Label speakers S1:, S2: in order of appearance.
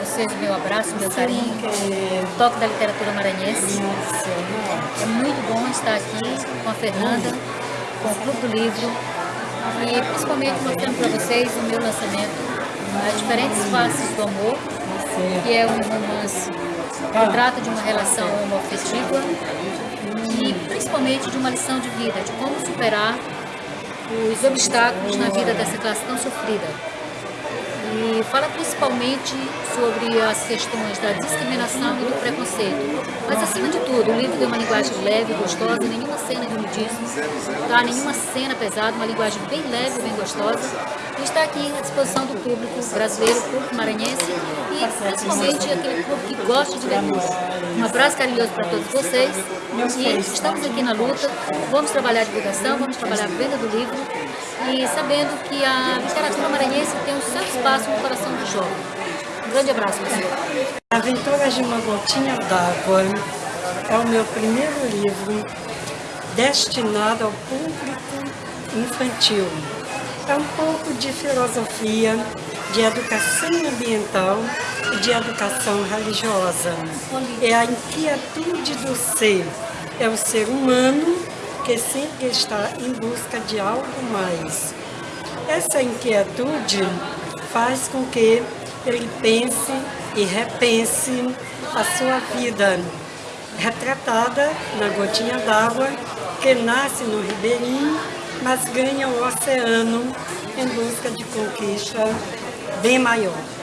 S1: Vocês, meu abraço, meu carinho, o toque da literatura maranhense. É muito bom estar aqui com a Fernanda, com o Clube do Livro e principalmente mostrando para vocês o meu lançamento, as diferentes faces do amor, que é um romance que trata de uma relação homoafetiva e principalmente de uma lição de vida, de como superar os obstáculos na vida dessa classe tão sofrida. Fala principalmente sobre as questões da discriminação e do preconceito. Mas, acima de tudo, o livro tem uma linguagem leve, gostosa, nenhuma cena de nudismo, tá? nenhuma cena pesada, uma linguagem bem leve, bem gostosa. E está aqui à disposição do público brasileiro, público maranhense e principalmente aquele público que gosta de leitura. Um abraço carinhoso para todos vocês e estamos aqui na luta, vamos trabalhar a divulgação, vamos trabalhar a venda do livro e sabendo que a literatura maranhense tem o seu espaço no coração do jovem. Um grande abraço, pessoal.
S2: Aventuras de uma Gotinha d'Água é o meu primeiro livro destinado ao público infantil. É um pouco de filosofia, de educação ambiental e de educação religiosa. É a inquietude do ser, é o ser humano que sempre está em busca de algo mais. Essa inquietude faz com que ele pense e repense a sua vida, retratada na gotinha d'água que nasce no ribeirinho, mas ganha o oceano em busca de conquista bem maior.